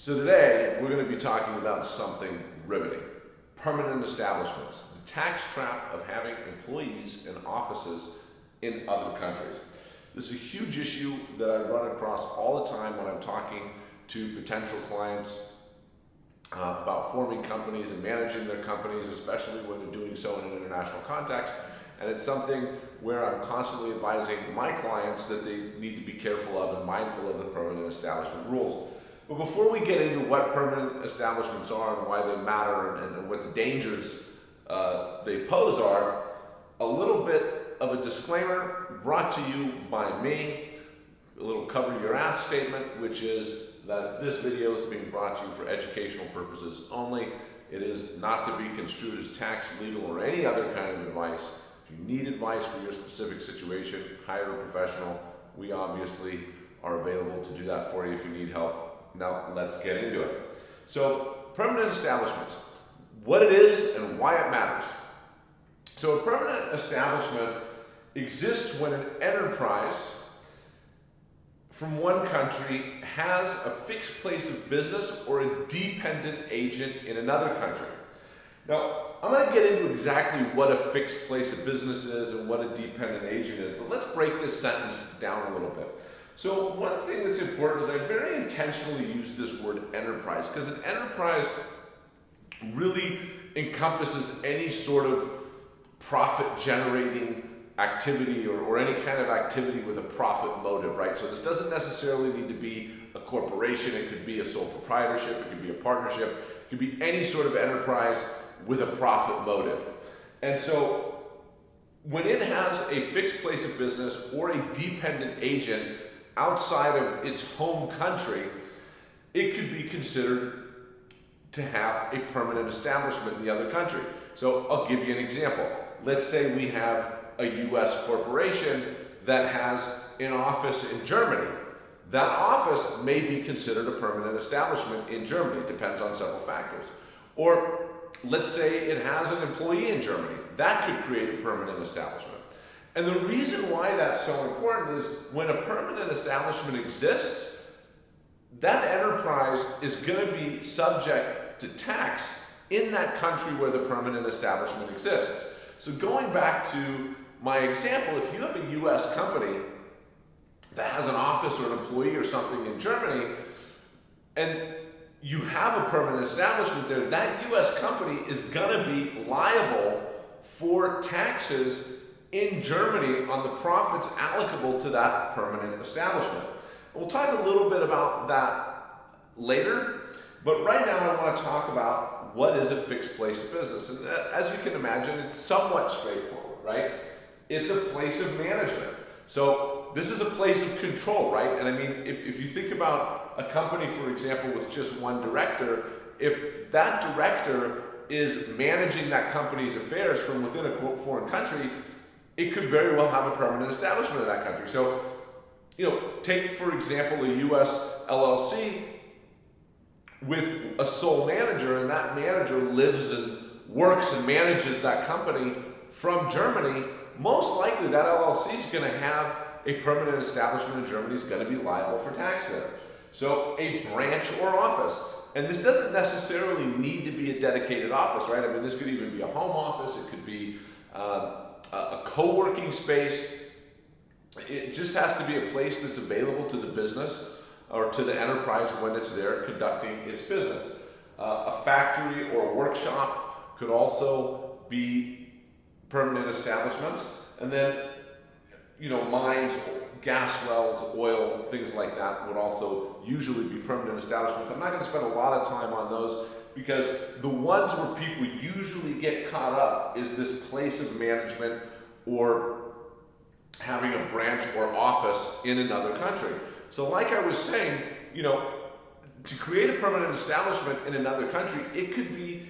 So today, we're going to be talking about something riveting. Permanent establishments. The tax trap of having employees and offices in other countries. This is a huge issue that I run across all the time when I'm talking to potential clients uh, about forming companies and managing their companies, especially when they're doing so in an international context. And it's something where I'm constantly advising my clients that they need to be careful of and mindful of the permanent establishment rules. But before we get into what permanent establishments are and why they matter and, and what the dangers uh, they pose are, a little bit of a disclaimer brought to you by me, a little cover your ass statement, which is that this video is being brought to you for educational purposes only. It is not to be construed as tax, legal, or any other kind of advice. If you need advice for your specific situation, hire a professional. We obviously are available to do that for you if you need help now let's get into it. So permanent establishments, what it is and why it matters. So a permanent establishment exists when an enterprise from one country has a fixed place of business or a dependent agent in another country. Now, I'm going to get into exactly what a fixed place of business is and what a dependent agent is, but let's break this sentence down a little bit. So one thing that's important is I very intentionally use this word enterprise because an enterprise really encompasses any sort of profit generating activity or, or any kind of activity with a profit motive, right? So this doesn't necessarily need to be a corporation. It could be a sole proprietorship. It could be a partnership. It could be any sort of enterprise with a profit motive. And so when it has a fixed place of business or a dependent agent, outside of its home country, it could be considered to have a permanent establishment in the other country. So I'll give you an example. Let's say we have a US corporation that has an office in Germany. That office may be considered a permanent establishment in Germany, depends on several factors. Or let's say it has an employee in Germany. That could create a permanent establishment. And the reason why that's so important is when a permanent establishment exists, that enterprise is going to be subject to tax in that country where the permanent establishment exists. So going back to my example, if you have a US company that has an office or an employee or something in Germany, and you have a permanent establishment there, that US company is going to be liable for taxes in Germany on the profits allocable to that permanent establishment. We'll talk a little bit about that later, but right now I want to talk about what is a fixed place business. And uh, as you can imagine, it's somewhat straightforward, right? It's a place of management. So this is a place of control, right? And I mean, if, if you think about a company, for example, with just one director, if that director is managing that company's affairs from within a foreign country, it could very well have a permanent establishment in that country. So, you know, take for example a US LLC with a sole manager, and that manager lives and works and manages that company from Germany. Most likely, that LLC is going to have a permanent establishment in Germany is going to be liable for tax there. So, a branch or office. And this doesn't necessarily need to be a dedicated office, right? I mean, this could even be a home office. It could be uh, a co-working space. It just has to be a place that's available to the business or to the enterprise when it's there conducting its business. Uh, a factory or a workshop could also be permanent establishments. And then, you know, mines, gas wells, oil, things like that would also usually be permanent establishments. I'm not going to spend a lot of time on those because the ones where people usually get caught up is this place of management or having a branch or office in another country. So like I was saying, you know, to create a permanent establishment in another country, it could be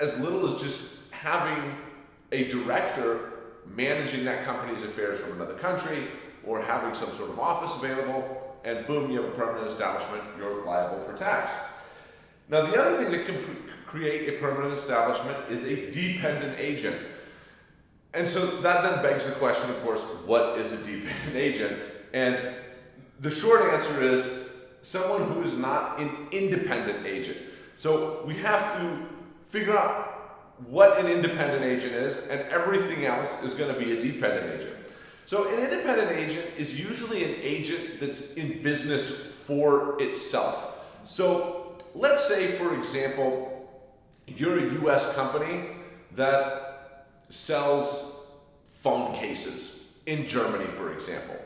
as little as just having a director managing that company's affairs from another country or having some sort of office available and boom, you have a permanent establishment, you're liable for tax. Now, the other thing that can create a permanent establishment is a dependent agent. And so that then begs the question, of course, what is a dependent agent? And the short answer is someone who is not an independent agent. So we have to figure out what an independent agent is, and everything else is going to be a dependent agent. So an independent agent is usually an agent that's in business for itself. So let's say, for example, you're a US company that sells phone cases in Germany, for example.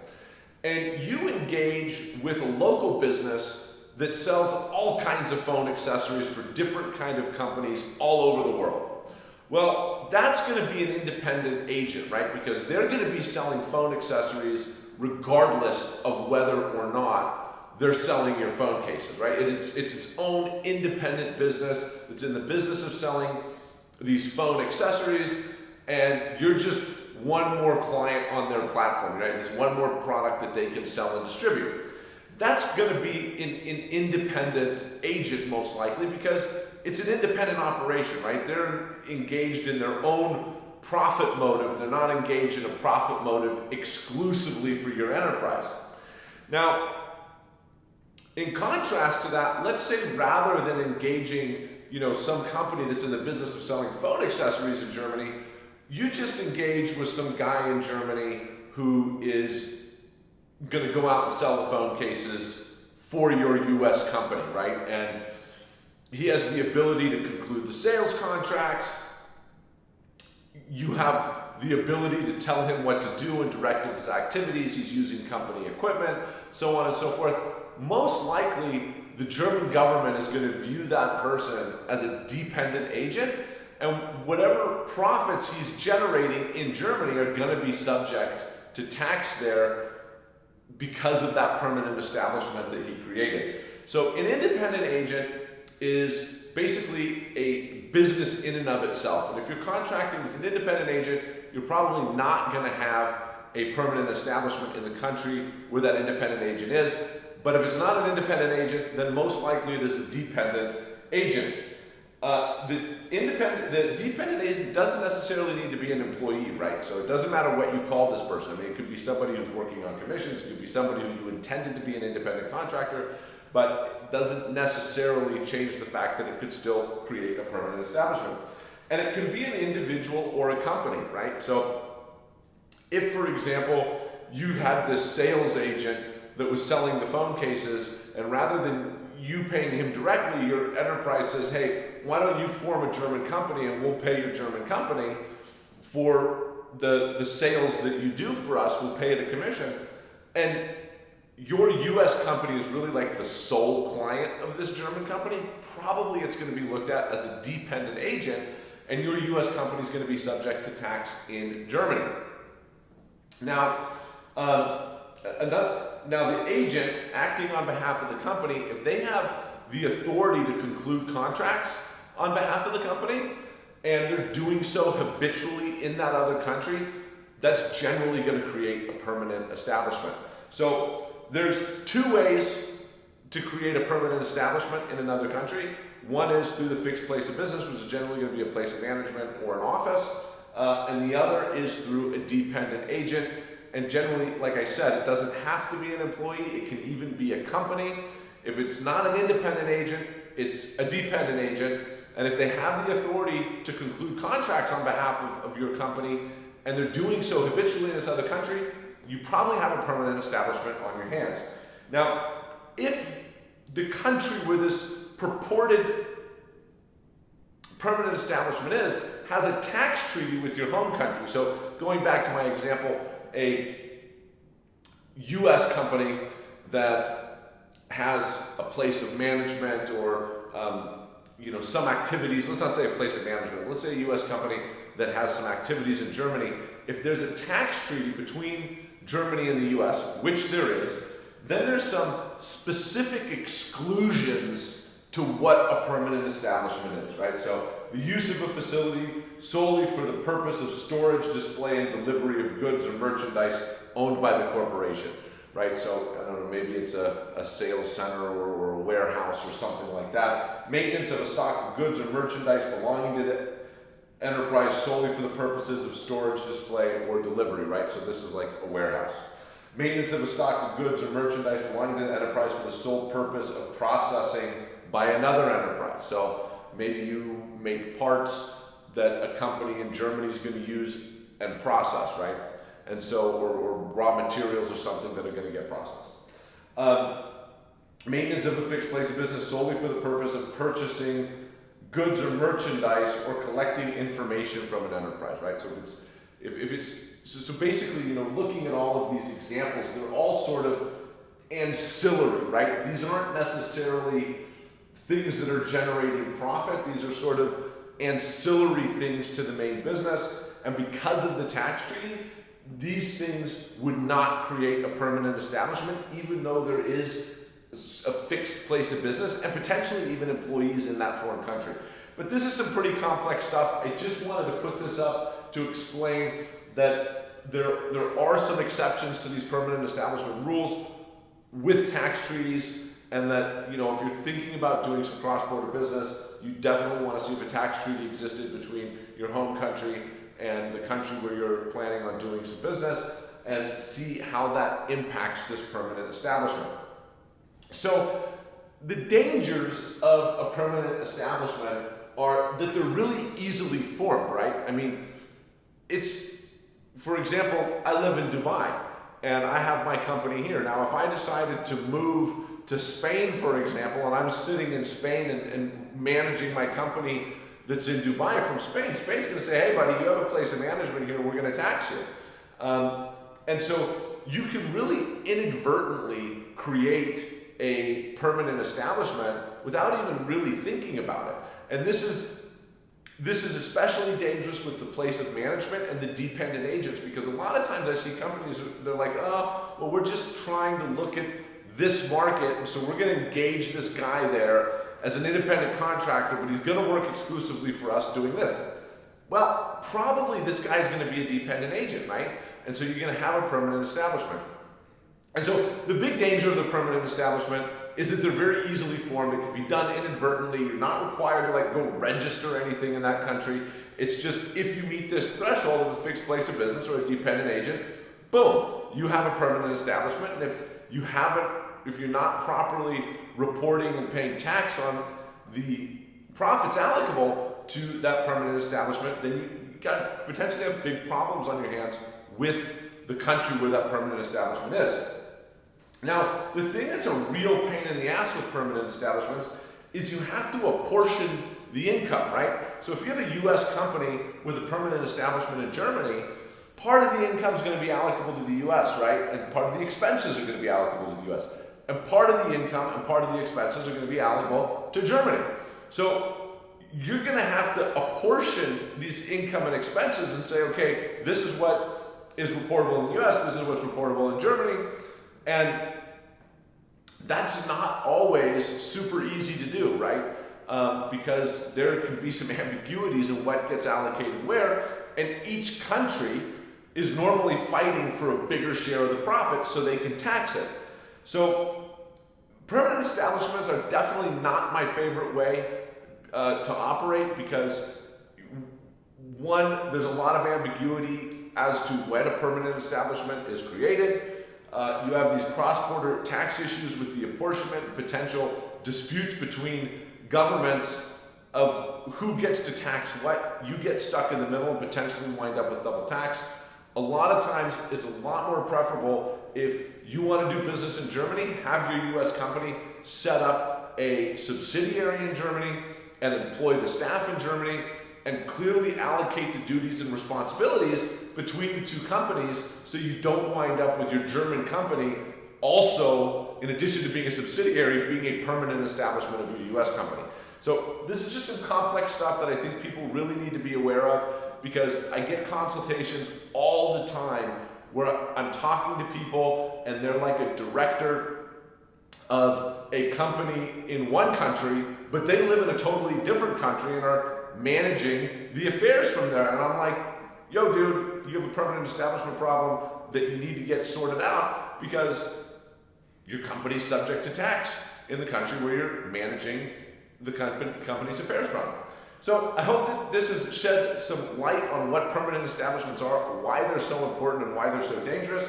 And you engage with a local business that sells all kinds of phone accessories for different kind of companies all over the world. Well, that's going to be an independent agent, right? Because they're going to be selling phone accessories regardless of whether or not they're selling your phone cases, right? It's, it's its own independent business. It's in the business of selling these phone accessories, and you're just one more client on their platform, right? It's one more product that they can sell and distribute. That's going to be an, an independent agent most likely because it's an independent operation, right? They're engaged in their own profit motive. They're not engaged in a profit motive exclusively for your enterprise. Now, in contrast to that, let's say rather than engaging, you know, some company that's in the business of selling phone accessories in Germany, you just engage with some guy in Germany who is going to go out and sell the phone cases for your US company, right? And he has the ability to conclude the sales contracts. You have the ability to tell him what to do and direct his activities. He's using company equipment, so on and so forth. Most likely, the German government is going to view that person as a dependent agent and whatever profits he's generating in Germany are going to be subject to tax there because of that permanent establishment that he created. So an independent agent is basically a business in and of itself. And if you're contracting with an independent agent, you're probably not going to have a permanent establishment in the country where that independent agent is. But if it's not an independent agent, then most likely it is a dependent agent. Uh, the independent, the dependent agent doesn't necessarily need to be an employee, right? So it doesn't matter what you call this person. I mean, it could be somebody who's working on commissions, it could be somebody who you intended to be an independent contractor, but doesn't necessarily change the fact that it could still create a permanent establishment. And it can be an individual or a company, right? So if, for example, you had this sales agent that was selling the phone cases, and rather than you paying him directly, your enterprise says, hey, why don't you form a German company and we'll pay your German company for the, the sales that you do for us, we'll pay it a commission. And your US company is really like the sole client of this German company, probably it's going to be looked at as a dependent agent, and your US company is going to be subject to tax in Germany. Now, um, another, now the agent acting on behalf of the company, if they have the authority to conclude contracts on behalf of the company, and they're doing so habitually in that other country, that's generally going to create a permanent establishment. So there's two ways to create a permanent establishment in another country. One is through the fixed place of business, which is generally going to be a place of management or an office. Uh, and the other is through a dependent agent, and generally, like I said, it doesn't have to be an employee, it can even be a company. If it's not an independent agent, it's a dependent agent. And if they have the authority to conclude contracts on behalf of, of your company, and they're doing so habitually in this other country, you probably have a permanent establishment on your hands. Now, if the country where this purported permanent establishment is has a tax treaty with your home country, so going back to my example, a US company that has a place of management or um, you know some activities, let's not say a place of management, let's say a US company that has some activities in Germany, if there's a tax treaty between Germany and the US, which there is, then there's some specific exclusions to what a permanent establishment is, right? So the use of a facility solely for the purpose of storage, display, and delivery of goods or merchandise owned by the corporation, right? So, I don't know, maybe it's a, a sales center or, or a warehouse or something like that. Maintenance of a stock of goods or merchandise belonging to the enterprise solely for the purposes of storage, display, or delivery, right? So this is like a warehouse. Maintenance of a stock of goods or merchandise belonging to the enterprise for the sole purpose of processing by another enterprise. So maybe you make parts that a company in Germany is going to use and process, right? And so, or, or raw materials or something that are going to get processed. Um, maintenance of a fixed place of business solely for the purpose of purchasing goods or merchandise or collecting information from an enterprise, right? So if it's, if, if it's, so, so basically, you know, looking at all of these examples, they're all sort of ancillary, right? These aren't necessarily things that are generating profit. These are sort of ancillary things to the main business. And because of the tax treaty, these things would not create a permanent establishment, even though there is a fixed place of business and potentially even employees in that foreign country. But this is some pretty complex stuff. I just wanted to put this up to explain that there, there are some exceptions to these permanent establishment rules with tax treaties and that, you know, if you're thinking about doing some cross-border business, you definitely want to see if a tax treaty existed between your home country and the country where you're planning on doing some business and see how that impacts this permanent establishment. So the dangers of a permanent establishment are that they're really easily formed, right? I mean, it's, for example, I live in Dubai and I have my company here. Now, if I decided to move to Spain, for example, and I'm sitting in Spain and, and managing my company that's in Dubai from Spain, Spain's to say, hey, buddy, you have a place of management here, we're going to tax you. Um, and so you can really inadvertently create a permanent establishment without even really thinking about it. And this is this is especially dangerous with the place of management and the dependent agents because a lot of times I see companies, they're like, oh, well, we're just trying to look at this market, and so we're going to engage this guy there as an independent contractor, but he's going to work exclusively for us doing this. Well, probably this guy's going to be a dependent agent, right? And so you're going to have a permanent establishment. And so the big danger of the permanent establishment is that they're very easily formed. It can be done inadvertently. You're not required to like go register anything in that country. It's just if you meet this threshold of a fixed place of business or a dependent agent, boom, you have a permanent establishment. And if you haven't, if you're not properly reporting and paying tax on the profits allocable to that permanent establishment, then you got potentially have big problems on your hands with the country where that permanent establishment is. Now, the thing that's a real pain in the ass with permanent establishments is you have to apportion the income, right? So if you have a US company with a permanent establishment in Germany, part of the income is going to be allocable to the US, right? And part of the expenses are going to be allocable to the US. And part of the income and part of the expenses are going to be allocable to Germany. So you're going to have to apportion these income and expenses and say, okay, this is what is reportable in the US, this is what's reportable in Germany, and that's not always super easy to do, right? Um, because there can be some ambiguities in what gets allocated where, and each country is normally fighting for a bigger share of the profit so they can tax it. So permanent establishments are definitely not my favorite way uh, to operate because one, there's a lot of ambiguity as to when a permanent establishment is created. Uh, you have these cross-border tax issues with the apportionment, potential disputes between governments of who gets to tax what. You get stuck in the middle and potentially wind up with double tax. A lot of times, it's a lot more preferable if you want to do business in Germany, have your US company set up a subsidiary in Germany and employ the staff in Germany and clearly allocate the duties and responsibilities between the two companies so you don't wind up with your German company also, in addition to being a subsidiary, being a permanent establishment of your US company. So this is just some complex stuff that I think people really need to be aware of because I get consultations all the time where I'm talking to people and they're like a director of a company in one country, but they live in a totally different country and are managing the affairs from there. And I'm like, yo, dude, you have a permanent establishment problem that you need to get sorted out because your company's subject to tax in the country where you're managing the company's affairs from. So I hope that this has shed some light on what permanent establishments are, why they're so important and why they're so dangerous.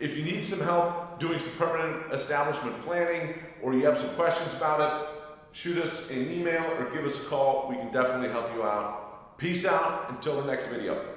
If you need some help doing some permanent establishment planning or you have some questions about it, shoot us an email or give us a call. We can definitely help you out. Peace out until the next video.